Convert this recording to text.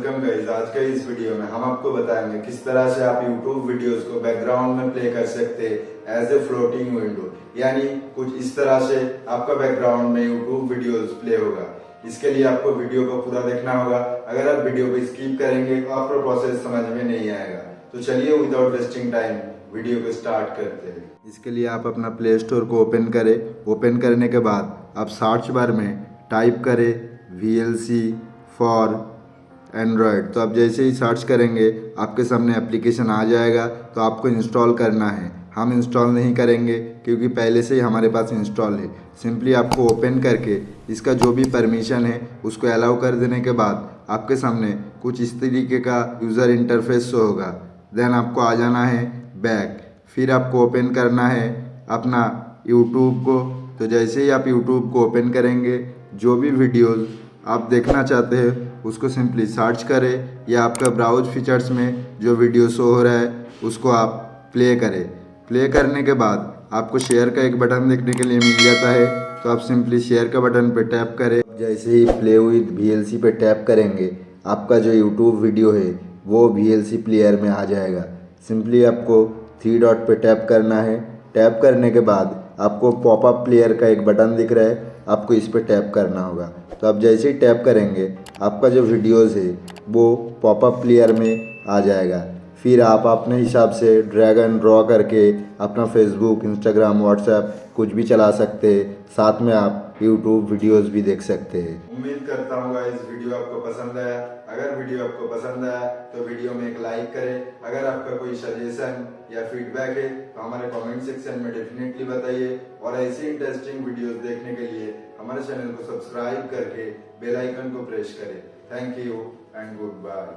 Welcome guys, आज के इस वीडियो में हम आपको बताएँगे किस तरह से आप YouTube वीडियोस को बैकग्राउंड में प्ले कर सकते हैं एज ए फ्लोटिंग विंडो यानी कुछ इस तरह से आपका बैकग्राउंड में YouTube वीडियोस प्ले होगा। इसके लिए आपको वीडियो को पूरा देखना होगा। अगर आप वीडियो को स्किप करेंगे तो आपको प्रोसेस समझ में नहीं आएगा। तो चलिए विदाउट वेस्टिंग टाइम वीडियो को स्टार्ट करते हैं। इसके लिए आप अपना प्ले स्टोर को ओपन करें। ओपन करने के बाद आप सर्च बार में टाइप करें सी फॉर एंड्रॉयड तो आप जैसे ही सर्च करेंगे, आपके सामने एप्लीकेशन आ जाएगा तो आपको इंस्टॉल करना है। हम इंस्टॉल नहीं करेंगे, क्योंकि पहले से ही हमारे पास इंस्टॉल है। सिंपली आपको ओपन करके इसका जो भी परमिशन है, उसको अलाउ कर देने के बाद आपके सामने कुछ इस तरीके का यूज़र इंटरफेस होगा। देन आपको आ जाना है बैक फिर आपको ओपन करना है अपना यूट्यूब को। तो जैसे ही आप यूट्यूब को ओपन करेंगे, जो भी वीडियोज़ आप देखना चाहते हैं, उसको सिंपली सर्च करें या आपका ब्राउज फीचर्स में जो वीडियो शो हो रहा है, उसको आप प्ले करें। प्ले करने के बाद आपको शेयर का एक बटन देखने के लिए मिल जाता है तो आप सिंपली शेयर का बटन पर टैप करें। जैसे ही प्ले विद वी पे टैप करेंगे, आपका जो यूट्यूब वीडियो है, वो VLC प्लेयर में आ जाएगा। सिंपली आपको थ्री डॉट पे टैप करना है। टैप करने के बाद आपको पॉपअप प्लेयर का एक बटन दिख रहा है आपको इस पर टैप करना होगा। तो आप जैसे ही टैप करेंगे, आपका जो वीडियोज़ है, वो पॉपअप प्लेयर में आ जाएगा। फिर आप अपने हिसाब से ड्रैग एंड ड्रॉ करके अपना फेसबुक इंस्टाग्राम व्हाट्सएप कुछ भी चला सकते हैं। साथ में आप यूट्यूब वीडियोस भी देख सकते हैं। उम्मीद करता हूँ इस वीडियो आपको पसंद आया। अगर वीडियो आपको पसंद आया तो वीडियो में एक लाइक करें। अगर आपका कोई सजेशन या फीडबैक है तो हमारे कमेंट सेक्शन में डेफिनेटली बताइए। और ऐसी इंटरेस्टिंग वीडियोस देखने के लिए हमारे चैनल को सब्सक्राइब करके बेल आइकन को प्रेस करें। Thank you and goodbye